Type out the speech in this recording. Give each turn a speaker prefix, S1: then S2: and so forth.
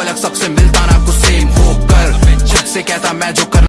S1: अलग सबसे मिलता ना कुछ सेम होकर। खुद से कहता मैं जो कर